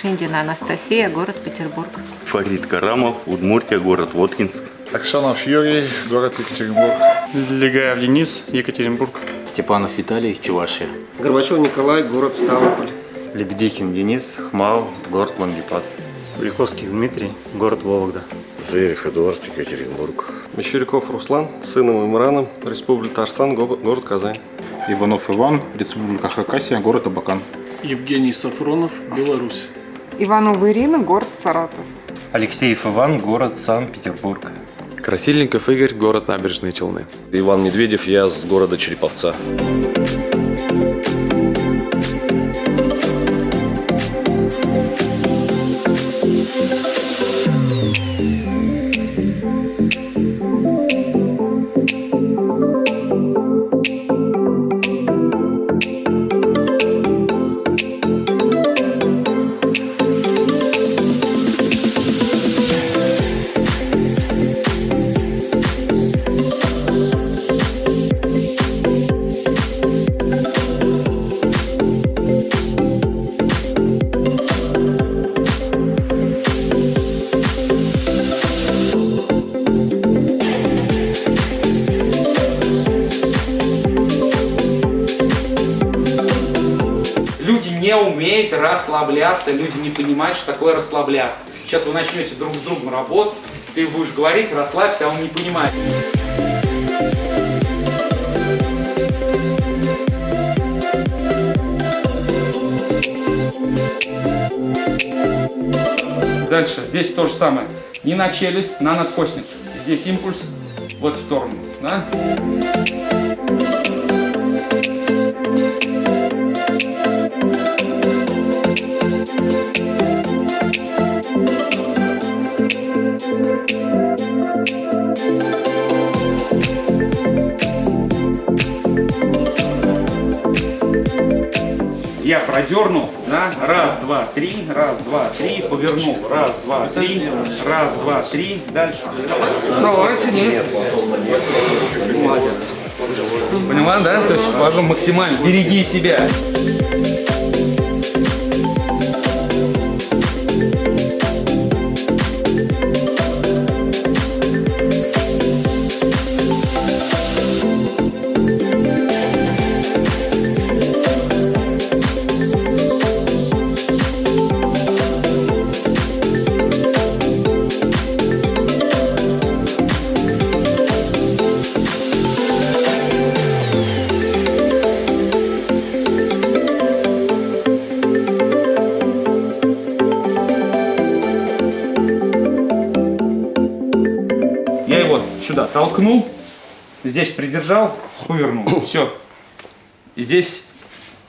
Шиндина Анастасия, город Петербург. Фарид Карамов, Удмуртия, город Воткинск. Аксенов Юрий, город Екатеринбург. Легаев Денис, Екатеринбург. Степанов Виталий, Чувашия. Горбачев Николай, город Ставрополь. Лебедихин Денис, Хмао, город Лангепас. Великовский Дмитрий, город Вологда. Зверев Эдуард, Екатеринбург. Мещеряков Руслан, сыном Имраном, Республика Арсан, город Казань. Иванов Иван, Республика Хакасия, город Абакан. Евгений Сафронов, Беларусь. Иванова Ирина, город Саратов. Алексеев Иван, город Санкт-Петербург. Красильников Игорь, город Набережные Челны. Иван Медведев, я с города Череповца. Расслабляться, люди не понимают, что такое расслабляться. Сейчас вы начнете друг с другом работать, ты будешь говорить, расслабься, а он не понимает. Дальше, здесь то же самое. Не на челюсть, на надкосницу. Здесь импульс в эту сторону. Да? Я продернул, да, раз, два, три, раз, два, три, повернул, раз, два, три, раз, два, три, дальше. Давайте, нет. Молодец. Поняла, да? То есть важно максимально, береги себя. Сюда толкнул, здесь придержал, повернул. Все. Здесь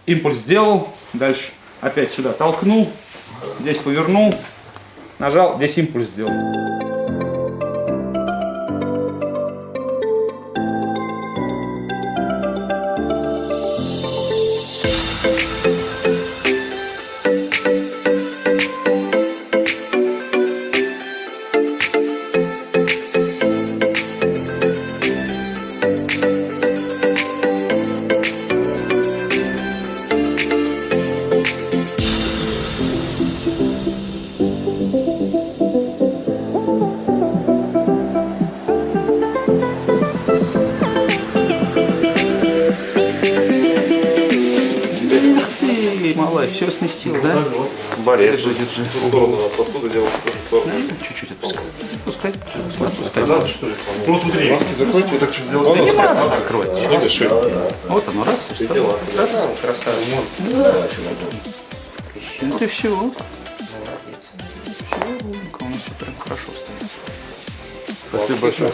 импульс сделал, дальше опять сюда толкнул, здесь повернул, нажал, здесь импульс сделал. держи. В сторону посуду делал, в сторону. Чуть-чуть отпускай. Отпускай. Отпускай. Надо, что ли? Ну, смотри. Маски закройте, вот так чуть делать. Да не надо закрой. Вот оно, раз, и встало. Раз, красавица. Ну ты все. Ну, все, у нас все прям хорошо стоит. Спасибо большое.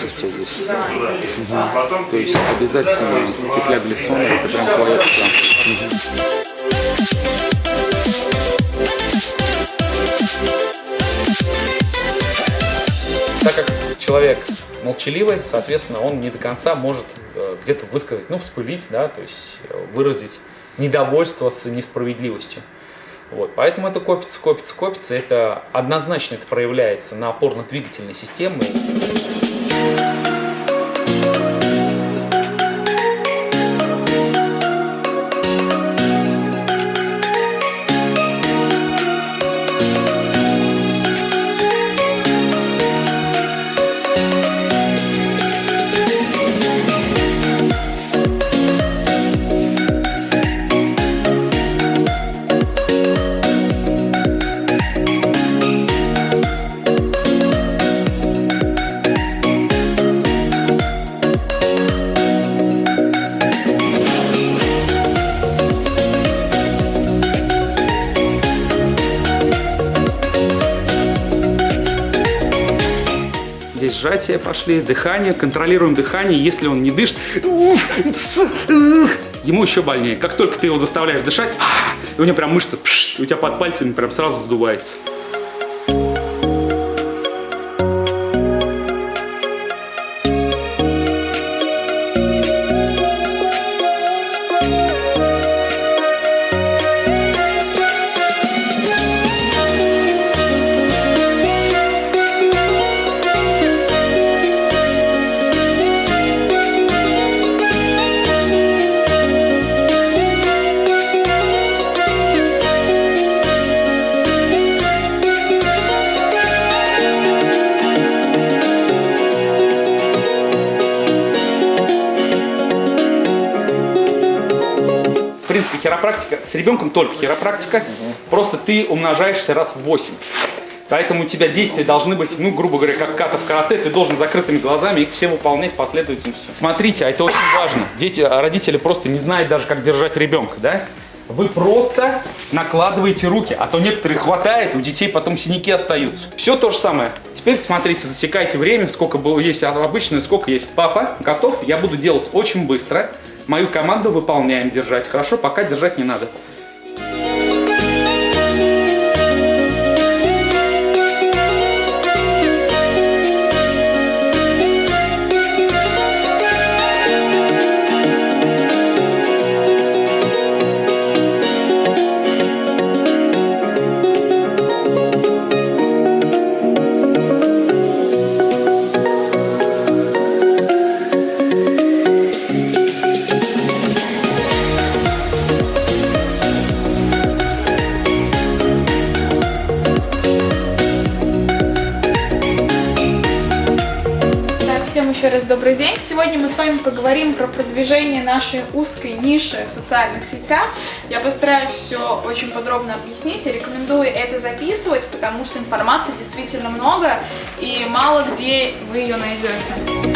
Жесть у тебя здесь. Угу. То есть обязательно петля глиссона, это прям твоя все. Так как человек молчаливый, соответственно, он не до конца может э, где-то высказать, ну, вспылить, да, то есть э, выразить недовольство с несправедливостью. Вот, поэтому это копится, копится, копится. Это однозначно это проявляется на опорно-двигательной системе. Сжатия пошли, дыхание, контролируем дыхание. Если он не дышит, ему еще больнее. Как только ты его заставляешь дышать, у него прям мышца, у тебя под пальцами прям сразу сдувается. Хиропрактика, с ребенком только хиропрактика, просто ты умножаешься раз в 8. Поэтому у тебя действия должны быть, ну, грубо говоря, как ката в карате, ты должен закрытыми глазами их все выполнять последовательно. Смотрите, а это очень важно. Дети, родители просто не знают даже, как держать ребенка, да? Вы просто накладываете руки, а то некоторые хватает, у детей потом синяки остаются. Все то же самое. Теперь смотрите, засекайте время, сколько было есть обычно, сколько есть. Папа, готов? Я буду делать очень быстро. Мою команду выполняем держать. Хорошо, пока держать не надо. Раз добрый день. Сегодня мы с вами поговорим про продвижение нашей узкой ниши в социальных сетях. Я постараюсь все очень подробно объяснить и рекомендую это записывать, потому что информации действительно много и мало где вы ее найдете.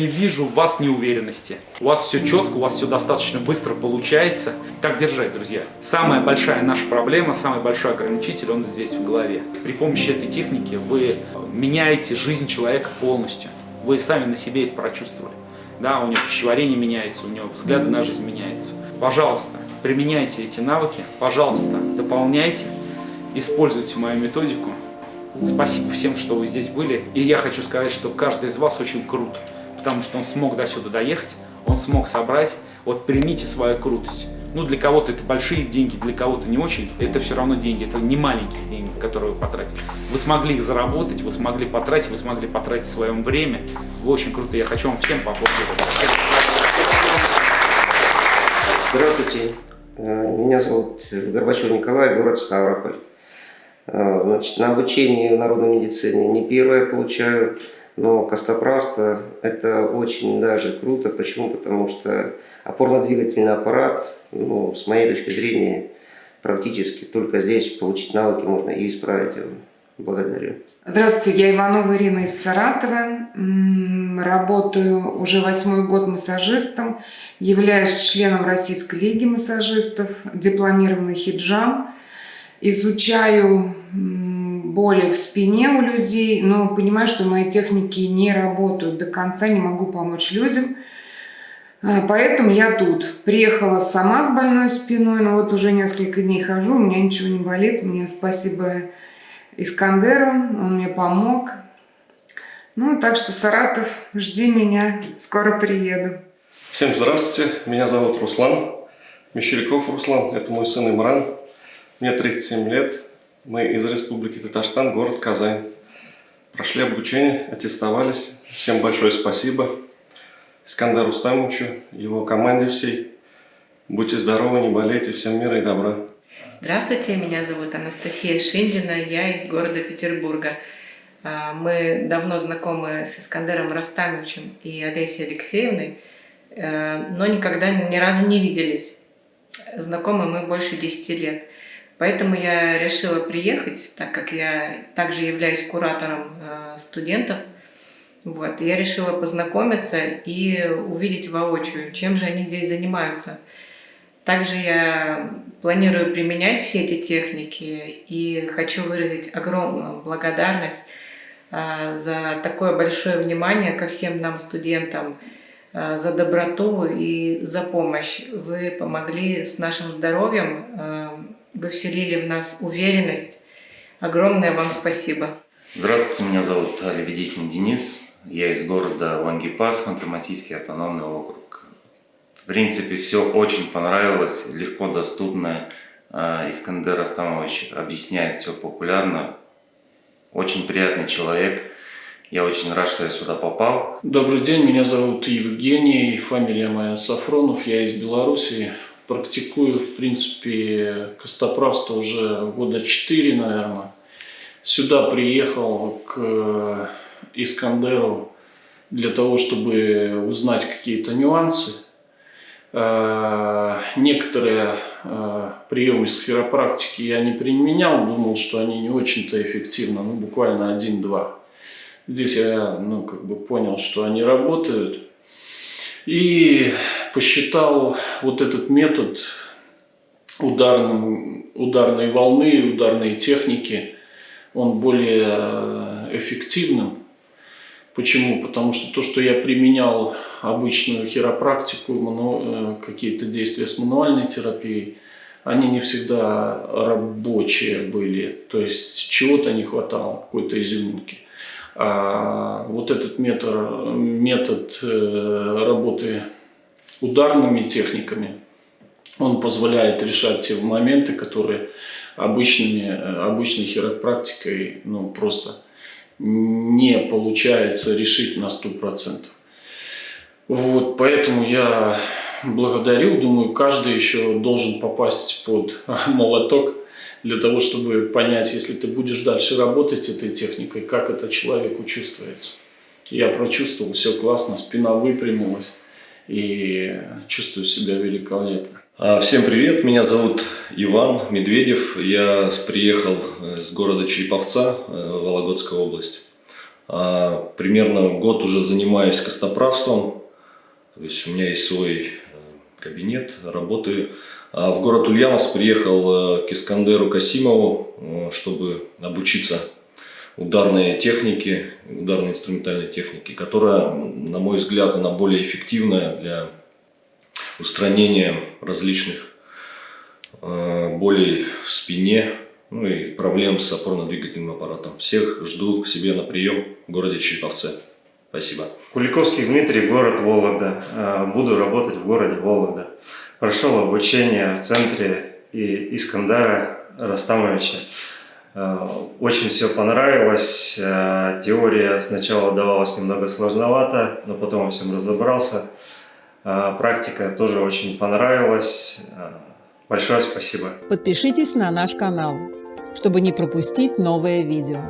Не вижу в вас неуверенности. У вас все четко, у вас все достаточно быстро получается. Так держать, друзья. Самая большая наша проблема, самый большой ограничитель, он здесь в голове. При помощи этой техники вы меняете жизнь человека полностью. Вы сами на себе это прочувствовали. Да, у него пищеварение меняется, у него взгляды на жизнь меняются. Пожалуйста, применяйте эти навыки, пожалуйста, дополняйте, используйте мою методику. Спасибо всем, что вы здесь были. И я хочу сказать, что каждый из вас очень крут, потому что он смог до сюда доехать, он смог собрать. Вот примите свою крутость. Ну, для кого-то это большие деньги, для кого-то не очень. Это все равно деньги, это не маленькие деньги, которые вы потратили. Вы смогли их заработать, вы смогли потратить, вы смогли потратить свое время. Вы очень круто. Я хочу вам всем поаплодировать. Здравствуйте. Меня зовут Горбачев Николай, город Ставрополь. Значит, на обучение в народной медицине не первое получаю. Но костоправство – это очень даже круто. Почему? Потому что опорно-двигательный аппарат, ну, с моей точки зрения, практически только здесь получить навыки можно и исправить его. Благодарю. Здравствуйте, я Иванова Ирина из Саратова. Работаю уже восьмой год массажистом. Являюсь членом Российской лиги массажистов, дипломированный хиджам. Изучаю боли в спине у людей, но понимаю, что мои техники не работают до конца, не могу помочь людям. А, поэтому я тут. Приехала сама с больной спиной, но вот уже несколько дней хожу, у меня ничего не болит. Мне спасибо Искандеру, он мне помог. Ну, так что, Саратов, жди меня, скоро приеду. Всем здравствуйте, меня зовут Руслан, Мещеряков Руслан, это мой сын Имран. Мне 37 лет, мы из Республики Татарстан, город Казань. Прошли обучение, аттестовались. Всем большое спасибо. Искандару Стамовичу, его команде всей. Будьте здоровы, не болейте, всем мира и добра. Здравствуйте, меня зовут Анастасия Шиндина, я из города Петербурга. А, мы давно знакомы с Искандером Растамовичем и Олесей Алексеевной, э, но никогда ни разу не виделись. Знакомы мы больше 10 лет. Поэтому я решила приехать, так как я также являюсь куратором э, студентов. Вот, я решила познакомиться и увидеть воочию, чем же они здесь занимаются. Также я планирую применять все эти техники и хочу выразить огромную благодарность а, за такое большое внимание ко всем нам, студентам, а, за доброту и за помощь. Вы помогли с нашим здоровьем, вы вселили в нас уверенность. Огромное вам спасибо. Здравствуйте, меня зовут Лебедихин Денис. Я из города Лангипас, Ханты-Мансийский автономный округ. В принципе, все очень понравилось, легко доступно. А, Искандер Астамович объясняет все популярно. Очень приятный человек. Я очень рад, что я сюда попал. Добрый день, меня зовут Евгений, фамилия моя Сафронов, я из Беларуси. Практикую, в принципе, костоправство уже года 4, наверное. Сюда приехал к Искандеру для того, чтобы узнать какие-то нюансы. Э, некоторые э, приемы с хиропрактики я не применял, думал, что они не очень-то эффективны, ну буквально один-два. Здесь я ну, как бы понял, что они работают. И посчитал вот этот метод ударным, ударной волны, ударной техники, он более э, эффективным. Почему? Потому что то, что я применял обычную хиропрактику, э, какие-то действия с мануальной терапией, они не всегда рабочие были. То есть чего-то не хватало, какой-то изюминки. А вот этот метод, метод э, работы ударными техниками, он позволяет решать те моменты, которые обычными, э, обычной хиропрактикой ну, просто не получается решить на 100%. Вот, поэтому я благодарю, думаю, каждый еще должен попасть под молоток для того, чтобы понять, если ты будешь дальше работать этой техникой, как это человеку чувствуется. Я прочувствовал, все классно, спина выпрямилась и чувствую себя великолепно. А, всем привет, меня зовут Иван Медведев, я приехал с города Череповца, э, Вологодская область. А, примерно год уже занимаюсь костоправством, то есть у меня есть свой э, кабинет, работаю. А в город Ульяновск приехал э, к Искандеру Касимову, чтобы обучиться ударной технике, ударной инструментальной технике, которая, на мой взгляд, она более эффективная для устранения различных э, болей в спине, ну и проблем с опорно-двигательным аппаратом. Всех жду к себе на прием в городе Череповце. Спасибо. Куликовский Дмитрий, город Вологда. Э, буду работать в городе Вологда. Прошел обучение в центре и Искандара Растамовича. Э, очень все понравилось. Теория сначала давалась немного сложновато, но потом всем разобрался. А, практика тоже очень понравилась. Большое спасибо. Подпишитесь на наш канал, чтобы не пропустить новые видео.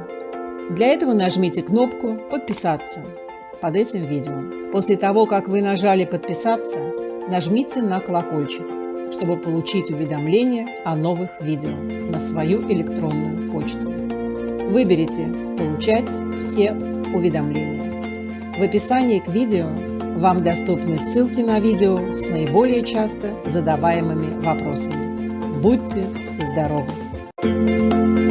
Для этого нажмите кнопку «Подписаться» под этим видео. После того, как вы нажали «Подписаться», нажмите на колокольчик, чтобы получить уведомления о новых видео на свою электронную почту. Выберите «Получать все уведомления». В описании к видео вам доступны ссылки на видео с наиболее часто задаваемыми вопросами. Будьте здоровы!